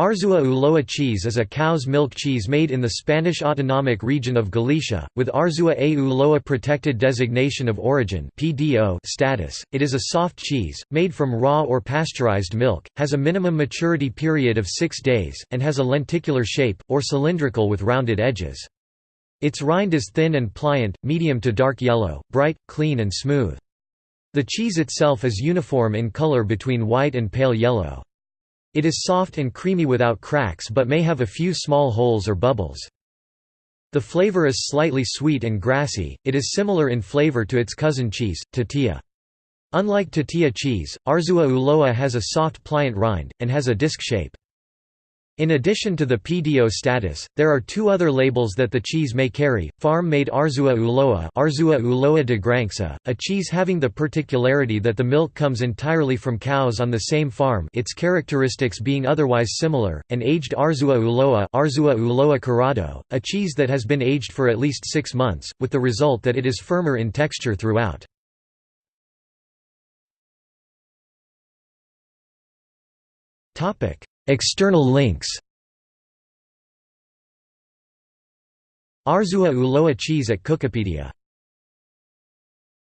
Arzua Ulloa cheese is a cow's milk cheese made in the Spanish autonomic region of Galicia, with Arzua a Ulloa protected designation of origin status. It is a soft cheese, made from raw or pasteurized milk, has a minimum maturity period of six days, and has a lenticular shape, or cylindrical with rounded edges. Its rind is thin and pliant, medium to dark yellow, bright, clean and smooth. The cheese itself is uniform in color between white and pale yellow. It is soft and creamy without cracks but may have a few small holes or bubbles. The flavor is slightly sweet and grassy, it is similar in flavor to its cousin cheese, Tetilla. Unlike Tetilla cheese, Arzua Ulloa has a soft pliant rind, and has a disc shape. In addition to the PDO status, there are two other labels that the cheese may carry, farm-made Arzua Ulloa Arzua Ulloa de Granja, a cheese having the particularity that the milk comes entirely from cows on the same farm its characteristics being otherwise similar, and aged Arzua Ulloa Arzua Ulloa Curado, a cheese that has been aged for at least six months, with the result that it is firmer in texture throughout. External links. Arzua Ulloa cheese at Cookipedia